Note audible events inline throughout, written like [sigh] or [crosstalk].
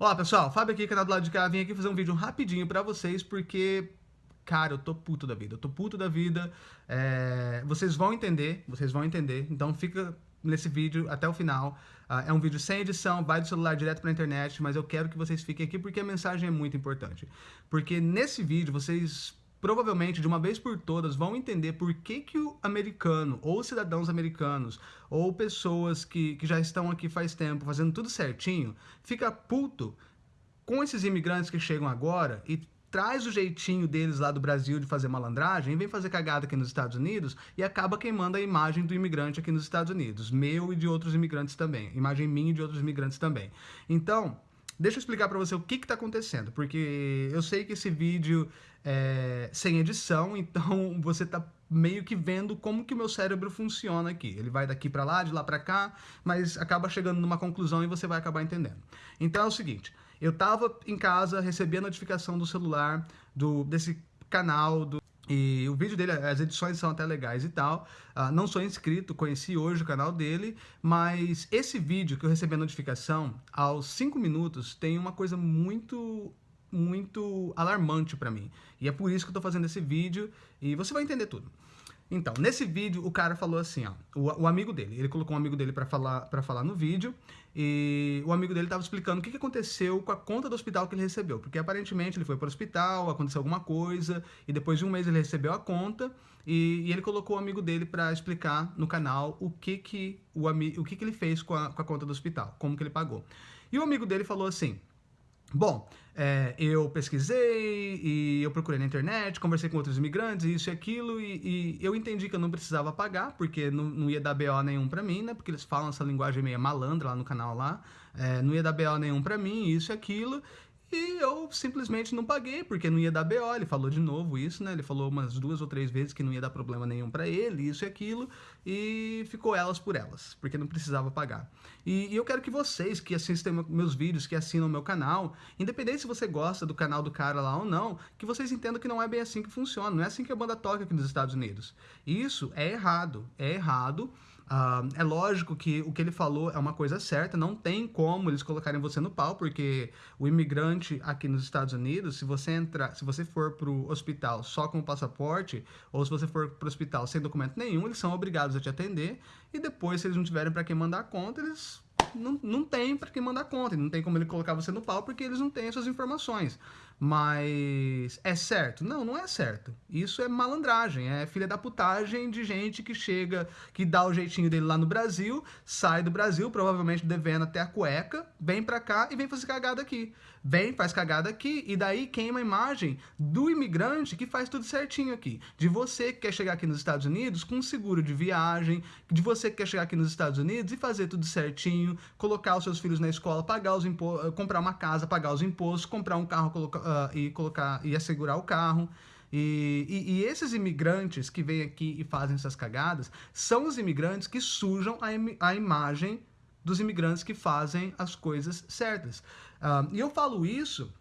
Olá pessoal, Fábio aqui, canal do lado de cá, vim aqui fazer um vídeo rapidinho pra vocês, porque, cara, eu tô puto da vida, eu tô puto da vida, é... vocês vão entender, vocês vão entender, então fica nesse vídeo até o final, uh, é um vídeo sem edição, vai do celular direto pra internet, mas eu quero que vocês fiquem aqui porque a mensagem é muito importante, porque nesse vídeo vocês provavelmente, de uma vez por todas, vão entender por que, que o americano, ou cidadãos americanos, ou pessoas que, que já estão aqui faz tempo, fazendo tudo certinho, fica puto com esses imigrantes que chegam agora e traz o jeitinho deles lá do Brasil de fazer malandragem, vem fazer cagada aqui nos Estados Unidos e acaba queimando a imagem do imigrante aqui nos Estados Unidos, meu e de outros imigrantes também, imagem minha e de outros imigrantes também. Então, Deixa eu explicar para você o que está acontecendo, porque eu sei que esse vídeo é sem edição, [laughs] então você está meio que vendo como que o meu cérebro funciona aqui. Ele vai daqui para lá, de lá para cá, mas acaba chegando numa conclusão e você vai acabar entendendo. Então é o seguinte, eu estava em casa, recebi a notificação do celular do, desse canal, do e o vídeo dele, as edições são até legais e tal. Uh, não sou inscrito, conheci hoje o canal dele, mas esse vídeo que eu recebi a notificação, aos 5 minutos, tem uma coisa muito muito alarmante para mim. E é por isso que eu tô fazendo esse vídeo e você vai entender tudo. Então, nesse vídeo, o cara falou assim, ó, o, o amigo dele, ele colocou um amigo dele para falar, pra falar no vídeo, e o amigo dele estava explicando o que, que aconteceu com a conta do hospital que ele recebeu, porque aparentemente ele foi para o hospital, aconteceu alguma coisa, e depois de um mês ele recebeu a conta, e, e ele colocou o amigo dele para explicar no canal o que que, o, o que que ele fez com a, com a conta do hospital, como que ele pagou. E o amigo dele falou assim, Bom, é, eu pesquisei e eu procurei na internet, conversei com outros imigrantes, isso e aquilo, e, e eu entendi que eu não precisava pagar, porque não, não ia dar BO nenhum pra mim, né? Porque eles falam essa linguagem meio malandra lá no canal lá, é, não ia dar BO nenhum pra mim, isso e aquilo, e eu simplesmente não paguei, porque não ia dar BO. Ele falou de novo isso, né? Ele falou umas duas ou três vezes que não ia dar problema nenhum para ele, isso e aquilo. E ficou elas por elas, porque não precisava pagar. E, e eu quero que vocês que assistem meus vídeos, que assinam meu canal, independente se você gosta do canal do cara lá ou não, que vocês entendam que não é bem assim que funciona. Não é assim que a banda toca aqui nos Estados Unidos. Isso é errado. É errado. Uh, é lógico que o que ele falou é uma coisa certa, não tem como eles colocarem você no pau, porque o imigrante aqui nos Estados Unidos, se você entrar, se você for pro hospital só com o passaporte, ou se você for pro hospital sem documento nenhum, eles são obrigados a te atender, e depois, se eles não tiverem para quem mandar conta, eles não, não tem para quem mandar conta, não tem como ele colocar você no pau porque eles não têm essas informações. Mas é certo? Não, não é certo. Isso é malandragem, é filha da putagem de gente que chega, que dá o jeitinho dele lá no Brasil, sai do Brasil, provavelmente devendo até a cueca, vem pra cá e vem fazer cagada aqui. Vem, faz cagada aqui e daí queima a imagem do imigrante que faz tudo certinho aqui. De você que quer chegar aqui nos Estados Unidos com seguro de viagem, de você que quer chegar aqui nos Estados Unidos e fazer tudo certinho, colocar os seus filhos na escola, pagar os impostos, comprar uma casa, pagar os impostos, comprar um carro, colocar uh, e colocar e assegurar o carro. E, e, e, esses imigrantes que vêm aqui e fazem essas cagadas são os imigrantes que sujam a, im a imagem dos imigrantes que fazem as coisas certas. Uh, e eu falo isso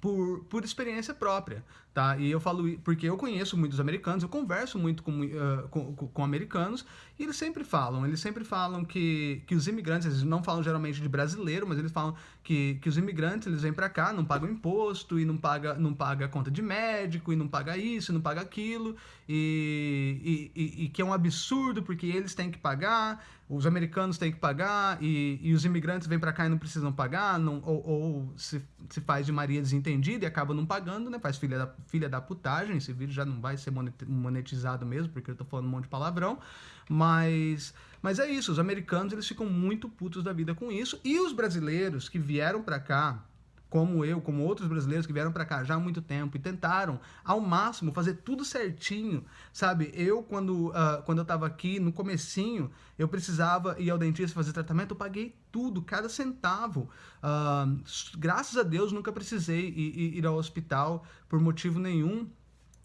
por, por experiência própria, tá? E eu falo porque eu conheço muitos americanos, eu converso muito com, uh, com, com, americanos, e eles sempre falam, eles sempre falam que, que os imigrantes, eles não falam geralmente de brasileiro, mas eles falam que, que os imigrantes, eles vêm para cá, não pagam imposto, e não paga, não paga conta de médico, e não paga isso, e não paga aquilo, e, e, e, que é um absurdo, porque eles têm que pagar, os americanos têm que pagar, e, e os imigrantes vêm para cá e não precisam pagar, não, ou, ou se, se faz de Maria desentendida e acaba não pagando, né? Faz filha da, filha da putagem, esse vídeo já não vai ser monetizado mesmo, porque eu tô falando um monte de palavrão, mas, mas é isso, os americanos eles ficam muito putos da vida com isso, e os brasileiros que vieram para cá, como eu, como outros brasileiros que vieram para cá já há muito tempo e tentaram ao máximo fazer tudo certinho, sabe? Eu, quando, uh, quando eu estava aqui, no comecinho, eu precisava ir ao dentista fazer tratamento, eu paguei tudo, cada centavo. Uh, graças a Deus, nunca precisei ir, ir ao hospital por motivo nenhum,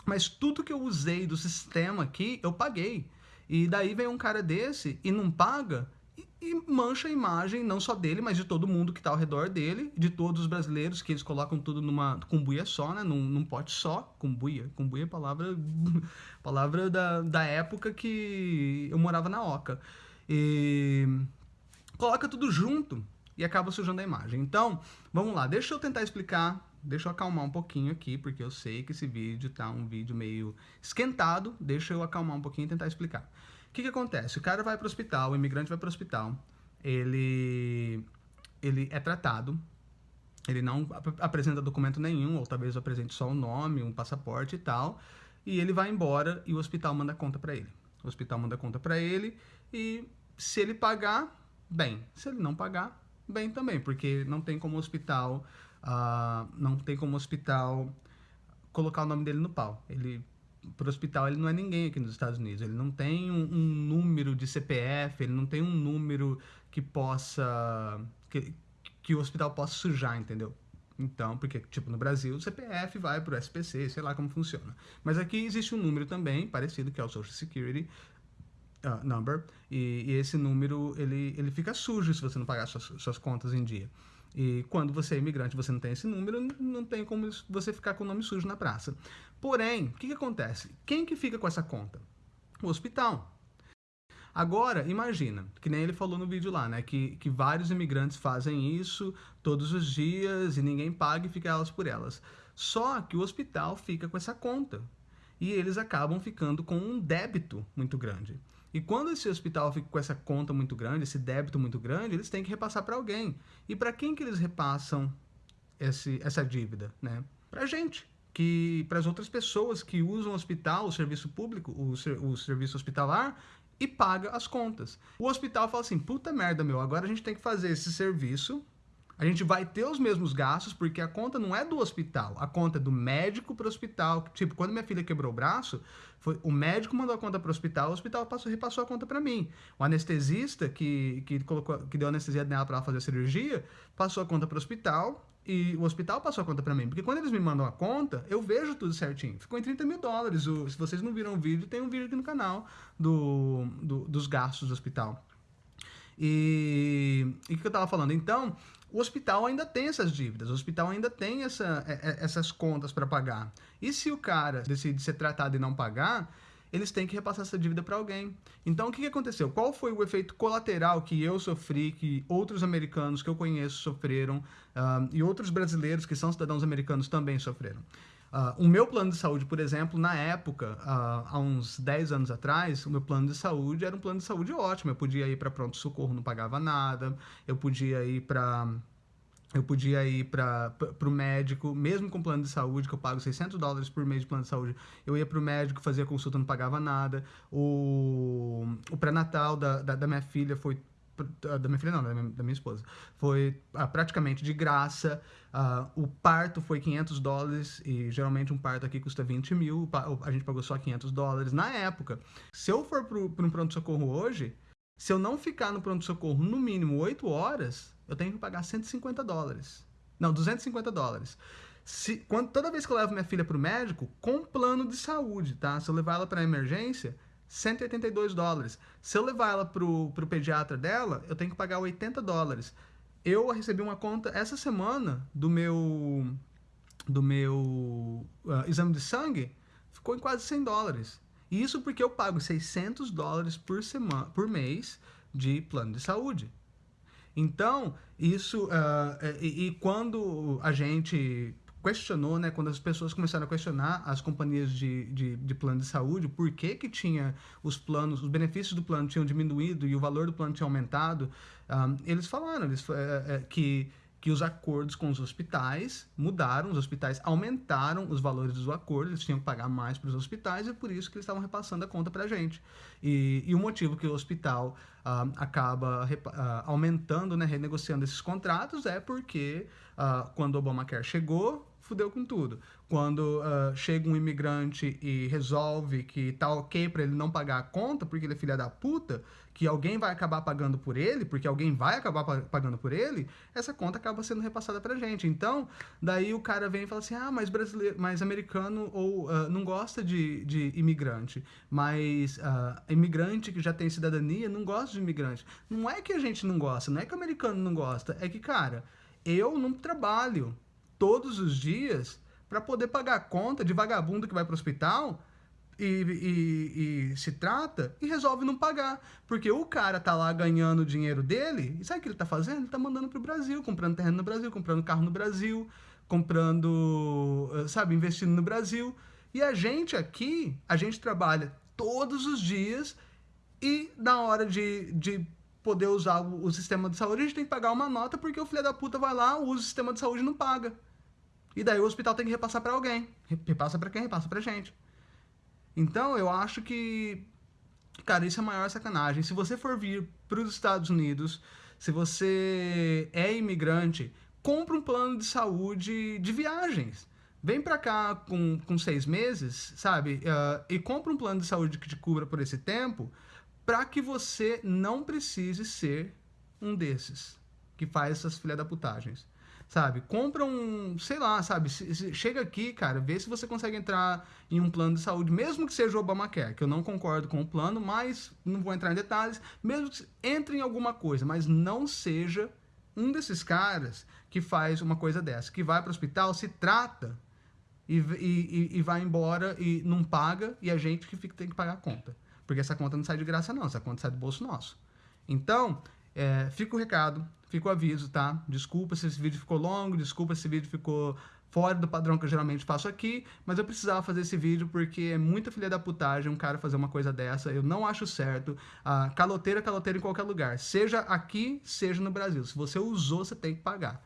mas tudo que eu usei do sistema aqui, eu paguei. E daí vem um cara desse e não paga, e mancha a imagem não só dele, mas de todo mundo que está ao redor dele, de todos os brasileiros, que eles colocam tudo numa cumbuia só, né, num, num pote só, cumbuia, cumbuia é palavra, [laughs] palavra da, da época que eu morava na Oca. E coloca tudo junto, e acaba sujando a imagem. Então, vamos lá, deixa eu tentar explicar, deixa eu acalmar um pouquinho aqui, porque eu sei que esse vídeo tá um vídeo meio esquentado, deixa eu acalmar um pouquinho e tentar explicar. O que que acontece? O cara vai para o hospital, o imigrante vai para o hospital, ele, ele é tratado, ele não ap apresenta documento nenhum, ou talvez apresente só o um nome, um passaporte e tal, e ele vai embora e o hospital manda conta para ele. O hospital manda conta para ele e se ele pagar, bem. Se ele não pagar, bem também, porque não tem como hospital, uh, não tem como hospital colocar o nome dele no pau. Ele para o hospital ele não é ninguém aqui nos Estados Unidos. Ele não tem um, um, número de CPF, ele não tem um número que possa que, que o hospital possa sujar, entendeu? Então, porque, tipo, no Brasil, o CPF vai para o SPC, sei lá como funciona. Mas aqui existe um número também, parecido, que é o Social Security uh, Number, e, e, esse número, ele, ele fica sujo se você não pagar suas, suas contas em dia. E quando você é imigrante você não tem esse número, não tem como você ficar com o nome sujo na praça. Porém, o que, que acontece? Quem que fica com essa conta? O hospital. Agora, imagina, que nem ele falou no vídeo lá, né? Que, que vários imigrantes fazem isso todos os dias e ninguém paga e fica elas por elas. Só que o hospital fica com essa conta. E eles acabam ficando com um débito muito grande. E quando esse hospital fica com essa conta muito grande, esse débito muito grande, eles têm que repassar para alguém. E para quem que eles repassam esse, essa dívida? Né? Para a gente que para as outras pessoas que usam o hospital, o serviço público, o, o serviço hospitalar e paga as contas. O hospital fala assim, puta merda, meu, agora a gente tem que fazer esse serviço, a gente vai ter os mesmos gastos, porque a conta não é do hospital, a conta é do médico para o hospital. Tipo, quando minha filha quebrou o braço, foi, o médico mandou a conta para o hospital, o hospital passou, repassou a conta para mim. O anestesista que, que, colocou, que deu anestesia nela para fazer a cirurgia, passou a conta para o hospital, e o hospital passou a conta para mim. Porque quando eles me mandam a conta, eu vejo tudo certinho. Ficou em 30 mil dólares. O, se vocês não viram o vídeo, tem um vídeo aqui no canal do, do dos gastos do hospital. E o que eu tava falando? Então, o hospital ainda tem essas dívidas, o hospital ainda tem essa, é, é, essas contas para pagar. E se o cara decide ser tratado e não pagar, eles têm que repassar essa dívida para alguém. Então, o que, aconteceu? Qual foi o efeito colateral que eu sofri, que outros americanos que eu conheço sofreram, uh, e outros brasileiros que são cidadãos americanos também sofreram? Uh, o meu plano de saúde, por exemplo, na época, uh, há uns 10 anos atrás, o meu plano de saúde era um plano de saúde ótimo. Eu podia ir para pronto-socorro, não pagava nada. Eu podia ir para eu podia ir para o médico, mesmo com plano de saúde, que eu pago 600 dólares por mês de plano de saúde, eu ia para o médico, fazia consulta, não pagava nada. O, o pré-natal da, da, da, minha filha foi... Da minha filha não, da minha, da minha esposa. Foi ah, praticamente de graça. Ah, o parto foi 500 dólares, e geralmente um parto aqui custa 20 mil, a gente pagou só 500 dólares na época. Se eu for para um pronto-socorro hoje, se eu não ficar no pronto-socorro no mínimo 8 horas, eu tenho que pagar 150 dólares. Não, 250 dólares. Se, quando, toda vez que eu levo minha filha para o médico, com plano de saúde, tá? Se eu levar ela para emergência, 182 dólares. Se eu levar ela para o pediatra dela, eu tenho que pagar 80 dólares. Eu recebi uma conta essa semana do meu, do meu uh, exame de sangue, ficou em quase 100 dólares. Isso porque eu pago 600 dólares por, semana, por mês de plano de saúde. Então, isso... Uh, e, e, quando a gente questionou, né, quando as pessoas começaram a questionar as companhias de, de, de, plano de saúde, por que que tinha os planos, os benefícios do plano tinham diminuído e o valor do plano tinha aumentado, um, eles falaram eles, é, é, que que os acordos com os hospitais mudaram, os hospitais aumentaram os valores dos acordos, eles tinham que pagar mais para os hospitais e por isso que eles estavam repassando a conta para a gente. E, e, o motivo que o hospital uh, acaba uh, aumentando, né, renegociando esses contratos é porque uh, quando o Obamacare chegou, fudeu com tudo. Quando uh, chega um imigrante e resolve que tá ok para ele não pagar a conta porque ele é filha da puta, que alguém vai acabar pagando por ele, porque alguém vai acabar pagando por ele, essa conta acaba sendo repassada pra gente. Então, daí o cara vem e fala assim, ah, mas brasileiro, mas americano ou uh, não gosta de, de imigrante, mas uh, imigrante que já tem cidadania não gosta de imigrante. Não é que a gente não gosta, não é que o americano não gosta, é que, cara, eu não trabalho, todos os dias para poder pagar a conta de vagabundo que vai para o hospital e, e, e, se trata e resolve não pagar. Porque o cara tá lá ganhando o dinheiro dele, e sabe o que ele tá fazendo? Ele tá mandando pro Brasil, comprando terreno no Brasil, comprando carro no Brasil, comprando, eh, sabe, investindo no Brasil. E a gente aqui, a gente trabalha todos os dias e na hora de, de poder usar o, o sistema de saúde, a gente tem que pagar uma nota porque o filho da puta vai lá, usa o sistema de saúde e não paga. E daí o hospital tem que repassar para alguém. Repassa para quem? Repassa pra gente. Então, eu acho que, cara, isso é a maior sacanagem. Se você for vir para os Estados Unidos, se você é imigrante, compra um plano de saúde de viagens. Vem para cá com, com seis meses, sabe? Uh, e compra um plano de saúde que te cubra por esse tempo, para que você não precise ser um desses que faz essas filha da putagens sabe? Compra um, sei lá, sabe? Chega aqui, cara, vê se você consegue entrar em um plano de saúde, mesmo que seja o Obamacare, que eu não concordo com o plano, mas não vou entrar em detalhes, mesmo que entre em alguma coisa, mas não seja um desses caras que faz uma coisa dessa, que vai para o hospital, se trata e, e, e, vai embora e não paga, e a gente que fica, tem que pagar a conta. Porque essa conta não sai de graça, não, essa conta sai do bolso nosso. Então, é, fica o recado, fica o aviso, tá? Desculpa se esse vídeo ficou longo, desculpa se esse vídeo ficou fora do padrão que eu geralmente faço aqui, mas eu precisava fazer esse vídeo porque é muita filha da putagem um cara fazer uma coisa dessa, eu não acho certo. Ah, caloteira é caloteira em qualquer lugar, seja aqui, seja no Brasil. Se você usou, você tem que pagar.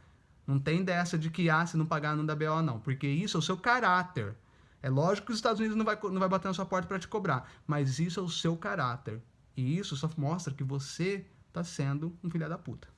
Não tem dessa de que, ah, se não pagar não dá BO não, porque isso é o seu caráter. É lógico que os Estados Unidos não vai, não vai bater na sua porta para te cobrar, mas isso é o seu caráter. E isso só mostra que você tá sendo um filho da puta.